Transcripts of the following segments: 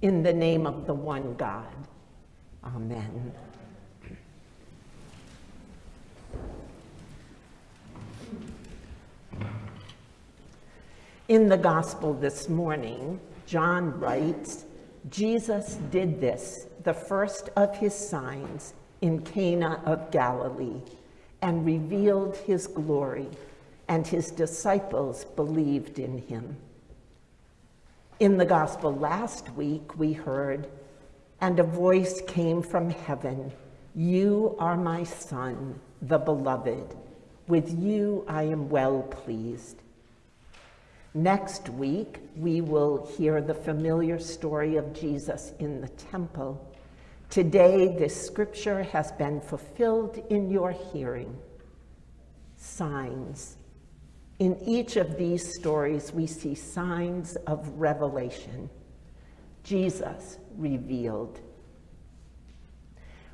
In the name of the one God. Amen. In the gospel this morning, John writes, Jesus did this, the first of his signs, in Cana of Galilee, and revealed his glory, and his disciples believed in him. In the gospel last week, we heard, and a voice came from heaven, You are my son, the beloved. With you I am well pleased. Next week, we will hear the familiar story of Jesus in the temple. Today, this scripture has been fulfilled in your hearing. Signs. In each of these stories, we see signs of revelation. Jesus revealed.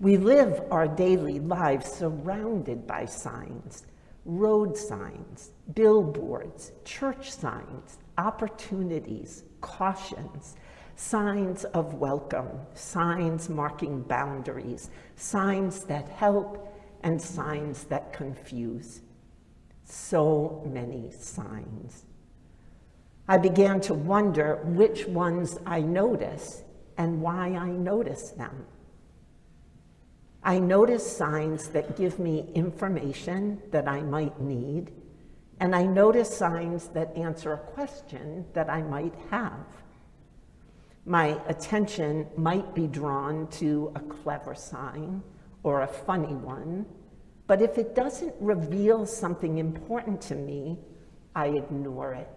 We live our daily lives surrounded by signs, road signs, billboards, church signs, opportunities, cautions, signs of welcome, signs marking boundaries, signs that help, and signs that confuse so many signs. I began to wonder which ones I notice and why I notice them. I notice signs that give me information that I might need, and I notice signs that answer a question that I might have. My attention might be drawn to a clever sign or a funny one, but if it doesn't reveal something important to me, I ignore it.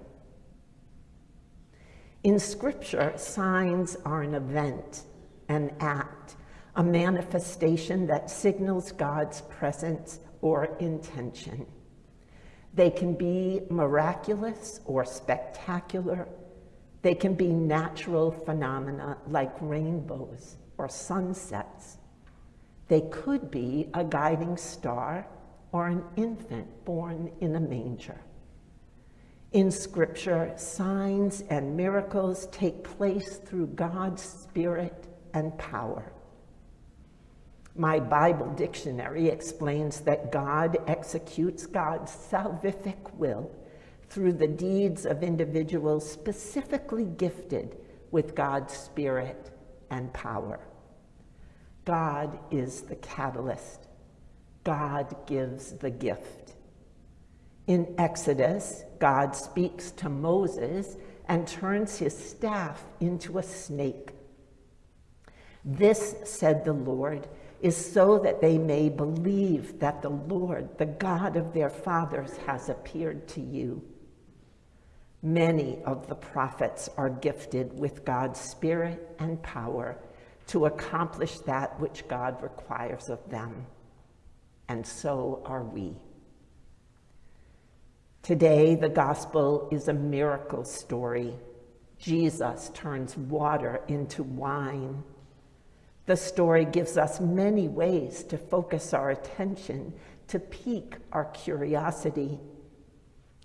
In scripture, signs are an event, an act, a manifestation that signals God's presence or intention. They can be miraculous or spectacular. They can be natural phenomena like rainbows or sunsets. They could be a guiding star or an infant born in a manger. In scripture, signs and miracles take place through God's spirit and power. My Bible dictionary explains that God executes God's salvific will through the deeds of individuals specifically gifted with God's spirit and power. God is the catalyst. God gives the gift. In Exodus, God speaks to Moses and turns his staff into a snake. This, said the Lord, is so that they may believe that the Lord, the God of their fathers, has appeared to you. Many of the prophets are gifted with God's spirit and power to accomplish that which God requires of them. And so are we. Today, the gospel is a miracle story. Jesus turns water into wine. The story gives us many ways to focus our attention, to pique our curiosity.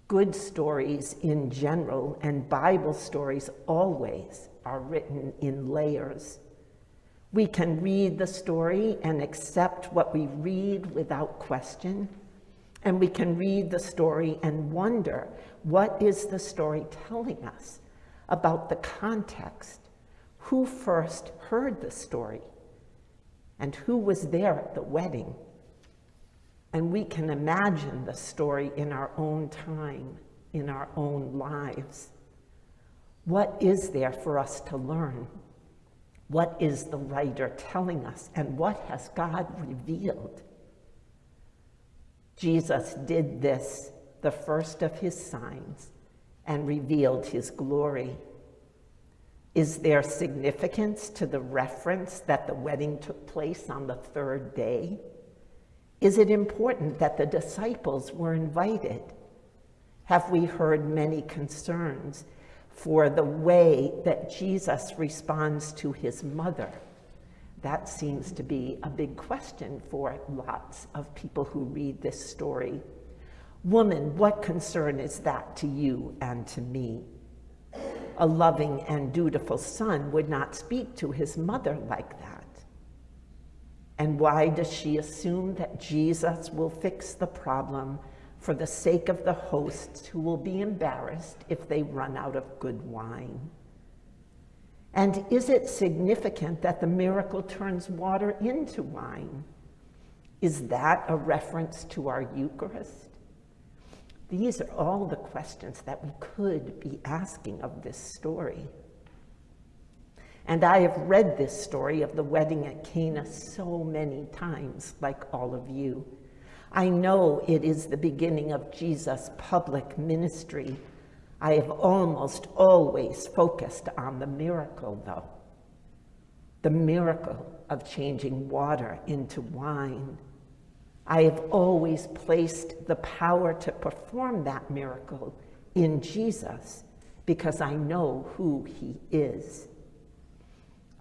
Good stories in general and Bible stories always are written in layers. We can read the story and accept what we read without question. And we can read the story and wonder, what is the story telling us about the context? Who first heard the story? And who was there at the wedding? And we can imagine the story in our own time, in our own lives. What is there for us to learn? What is the writer telling us and what has God revealed? Jesus did this, the first of his signs, and revealed his glory. Is there significance to the reference that the wedding took place on the third day? Is it important that the disciples were invited? Have we heard many concerns for the way that Jesus responds to his mother. That seems to be a big question for lots of people who read this story. Woman, what concern is that to you and to me? A loving and dutiful son would not speak to his mother like that. And why does she assume that Jesus will fix the problem for the sake of the hosts who will be embarrassed if they run out of good wine? And is it significant that the miracle turns water into wine? Is that a reference to our Eucharist? These are all the questions that we could be asking of this story. And I have read this story of the wedding at Cana so many times, like all of you. I know it is the beginning of Jesus' public ministry. I have almost always focused on the miracle, though. The miracle of changing water into wine. I have always placed the power to perform that miracle in Jesus because I know who he is.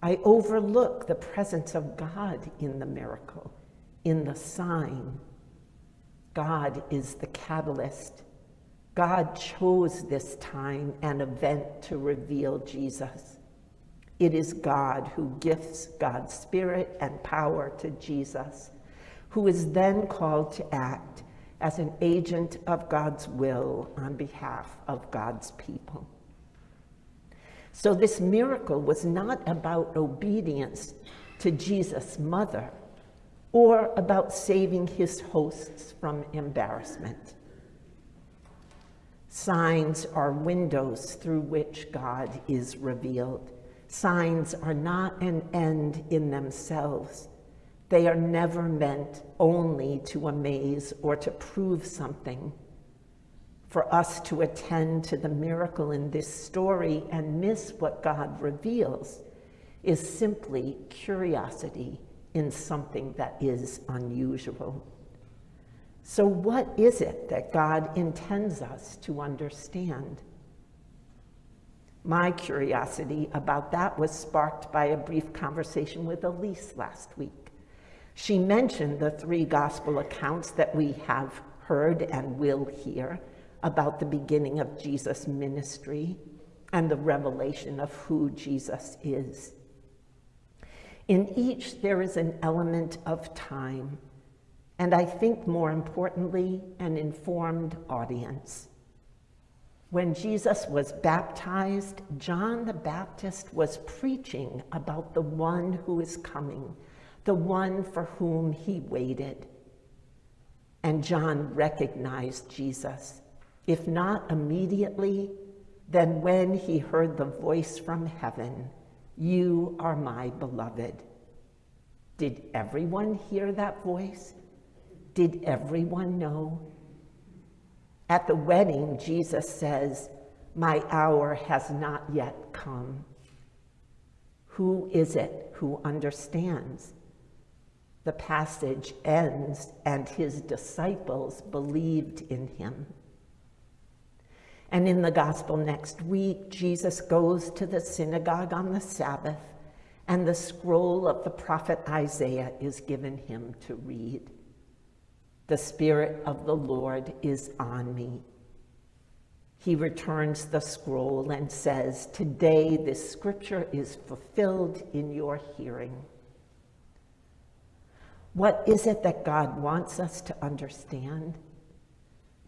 I overlook the presence of God in the miracle, in the sign. God is the catalyst. God chose this time and event to reveal Jesus. It is God who gifts God's spirit and power to Jesus, who is then called to act as an agent of God's will on behalf of God's people. So this miracle was not about obedience to Jesus' mother or about saving his hosts from embarrassment. Signs are windows through which God is revealed. Signs are not an end in themselves. They are never meant only to amaze or to prove something for us to attend to the miracle in this story and miss what God reveals is simply curiosity in something that is unusual. So what is it that God intends us to understand? My curiosity about that was sparked by a brief conversation with Elise last week. She mentioned the three gospel accounts that we have heard and will hear about the beginning of Jesus' ministry and the revelation of who Jesus is. In each, there is an element of time, and I think more importantly, an informed audience. When Jesus was baptized, John the Baptist was preaching about the one who is coming, the one for whom he waited. And John recognized Jesus if not immediately, then when he heard the voice from heaven, you are my beloved. Did everyone hear that voice? Did everyone know? At the wedding, Jesus says, my hour has not yet come. Who is it who understands? The passage ends, and his disciples believed in him. And in the gospel next week, Jesus goes to the synagogue on the Sabbath, and the scroll of the prophet Isaiah is given him to read. The Spirit of the Lord is on me. He returns the scroll and says, Today this scripture is fulfilled in your hearing. What is it that God wants us to understand?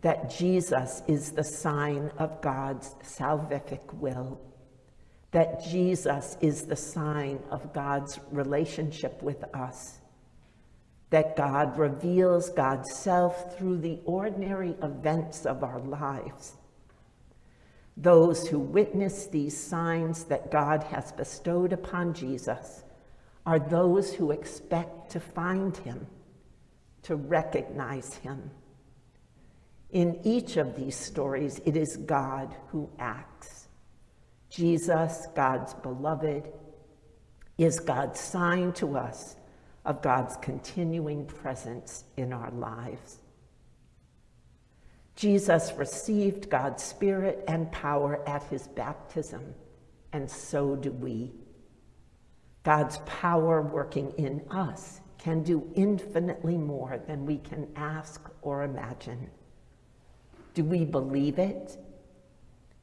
That Jesus is the sign of God's salvific will, that Jesus is the sign of God's relationship with us, that God reveals God's self through the ordinary events of our lives. Those who witness these signs that God has bestowed upon Jesus are those who expect to find him, to recognize him, in each of these stories, it is God who acts. Jesus, God's beloved, is God's sign to us of God's continuing presence in our lives. Jesus received God's spirit and power at his baptism, and so do we. God's power working in us can do infinitely more than we can ask or imagine. Do we believe it?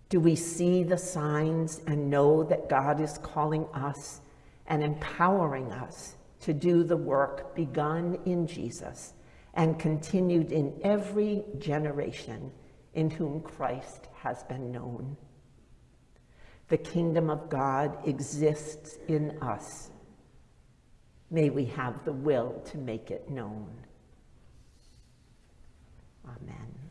Do we see the signs and know that God is calling us and empowering us to do the work begun in Jesus and continued in every generation in whom Christ has been known? The kingdom of God exists in us. May we have the will to make it known. Amen.